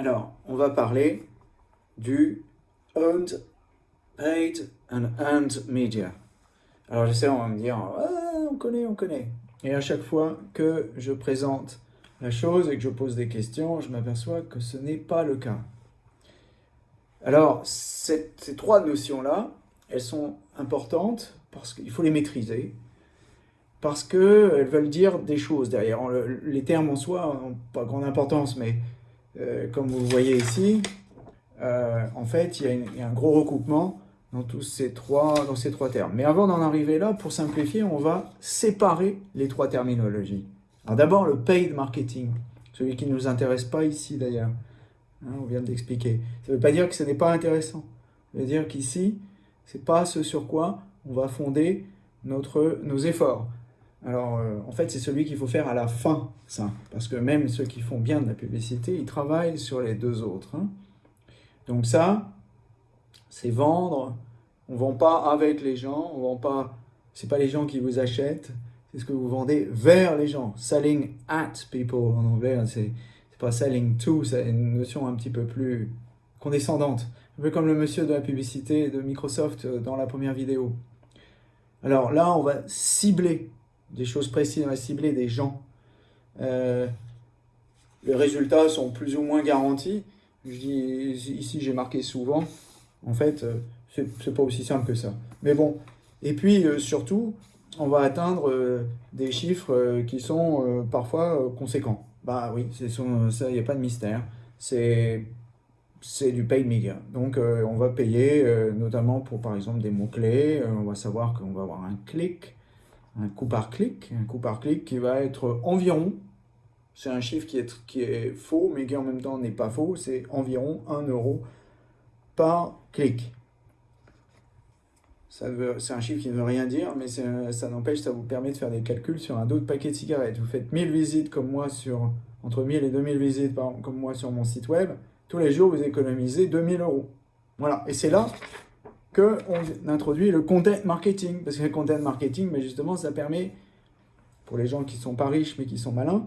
Alors, on va parler du Owned, Paid and Earned Media. Alors, je sais, on va me dire, on connaît, on connaît. Et à chaque fois que je présente la chose et que je pose des questions, je m'aperçois que ce n'est pas le cas. Alors, ces trois notions-là, elles sont importantes parce qu'il faut les maîtriser, parce qu'elles veulent dire des choses derrière. les termes en soi n'ont pas grande importance, mais euh, comme vous voyez ici, euh, en fait, il y, a un gros recoupement dans, tous ces trois, dans ces trois termes. Mais avant d'en arriver là, pour simplifier, on va séparer les trois terminologies. Alors d'abord, le paid marketing, celui qui ne nous intéresse pas ici d'ailleurs. Hein, on vient d'expliquer. Ça ne veut pas dire que ce n'est pas intéressant. Ça veut dire qu'ici, ce n'est pas ce sur quoi on va fonder notre, nos efforts. Alors, euh, en fait, c'est celui qu'il faut faire à la fin, ça. Parce que même ceux qui font bien de la publicité, ils travaillent sur les deux autres. Hein. Donc ça, c'est vendre. On ne vend pas avec les gens, on vend pas... C'est pas les gens qui vous achètent, c'est ce que vous vendez vers les gens. Selling at people en anglais, hein, c'est pas selling to, c'est une notion un petit peu plus condescendante. Un peu comme le monsieur de la publicité de Microsoft euh, dans la première vidéo. Alors là, on va cibler des choses précises, on va cibler des gens. Euh, les résultats sont plus ou moins garantis. Je dis, ici, j'ai marqué souvent. En fait, euh, c'est pas aussi simple que ça. Mais bon. Et puis, surtout, on va atteindre des chiffres qui sont parfois conséquents. Bah oui, ça, il n'y a pas de mystère. C'est du paid media. Donc, euh, on va payer euh, notamment pour, par exemple, des mots-clés. Euh, on va savoir qu'on va avoir un clic, un coût par clic, un coût par clic qui va être environ, c'est un chiffre qui est, qui est faux, mais qui en même temps n'est pas faux, c'est environ 1 euro par clic. C'est un chiffre qui ne veut rien dire, mais ça n'empêche, ça vous permet de faire des calculs sur un autre paquet de cigarettes. Vous faites 1000 visites comme moi sur, entre 1000 et 2000 visites comme moi sur mon site web, tous les jours vous économisez 2000 euros. Voilà, et c'est là qu'on introduit le content marketing, parce que le content marketing, mais justement, ça permet, pour les gens qui ne sont pas riches mais qui sont malins,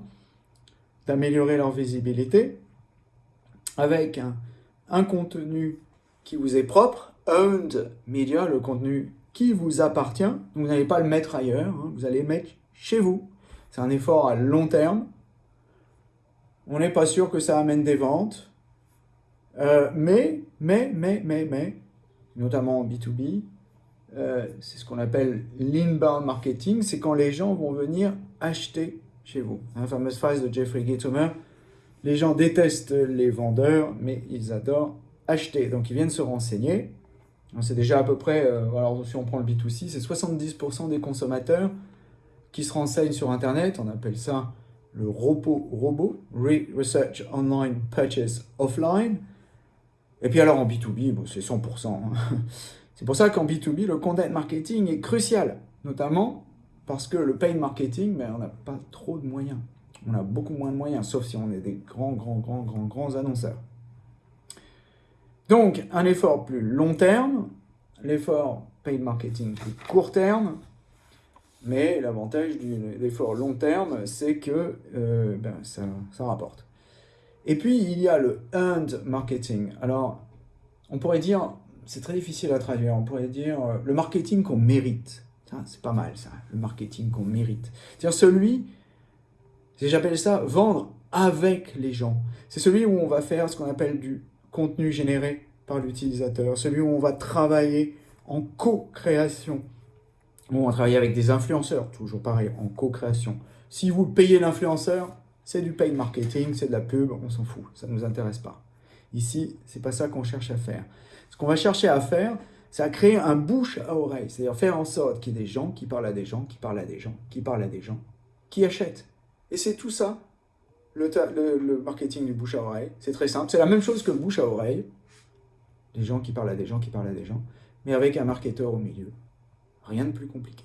d'améliorer leur visibilité avec un, contenu qui vous est propre, owned media, le contenu qui vous appartient. Vous n'allez pas le mettre ailleurs, hein. vous allez le mettre chez vous. C'est un effort à long terme. On n'est pas sûr que ça amène des ventes. Euh, mais, mais, mais, mais, mais, notamment en B2B, euh, c'est ce qu'on appelle l'inbound marketing, c'est quand les gens vont venir acheter chez vous. La fameuse phrase de Jeffrey Gitomer, les gens détestent les vendeurs, mais ils adorent acheter. Donc ils viennent se renseigner, c'est déjà à peu près, euh, alors si on prend le B2C, c'est 70% des consommateurs qui se renseignent sur Internet, on appelle ça le robot, robot Research Online Purchase Offline. Et puis alors en B2B, c'est 100%. Hein. C'est pour ça qu'en B2B, le content marketing est crucial, notamment parce que le paid marketing, mais on n'a pas trop de moyens. On a beaucoup moins de moyens, sauf si on est des grands, grands, grands, grands, grands annonceurs. Donc, un effort plus long terme, l'effort paid marketing plus court terme, mais l'avantage de l'effort long terme, c'est que euh, ben, ça, rapporte. Et puis, il y a le earned marketing. Alors, on pourrait dire, c'est très difficile à traduire, on pourrait dire euh, le marketing qu'on mérite. C'est pas mal ça, le marketing qu'on mérite. C'est-à-dire celui, j'appelle ça vendre avec les gens. C'est celui où on va faire ce qu'on appelle du contenu généré par l'utilisateur, celui où on va travailler en co-création. On va travailler avec des influenceurs, toujours pareil, en co-création. Si vous payez l'influenceur, c'est du paid marketing, c'est de la pub, on s'en fout, ça ne nous intéresse pas. Ici, c'est pas ça qu'on cherche à faire. Ce qu'on va chercher à faire, c'est à créer un bouche à oreille, c'est-à-dire faire en sorte qu'il y ait des gens qui parlent à des gens, qui parlent à des gens, qui parlent à des gens, qui achètent. Et c'est tout ça le, marketing du bouche à oreille, c'est très simple. C'est la même chose que le bouche à oreille. Des gens qui parlent à des gens qui parlent à des gens, mais avec un marketeur au milieu. Rien de plus compliqué.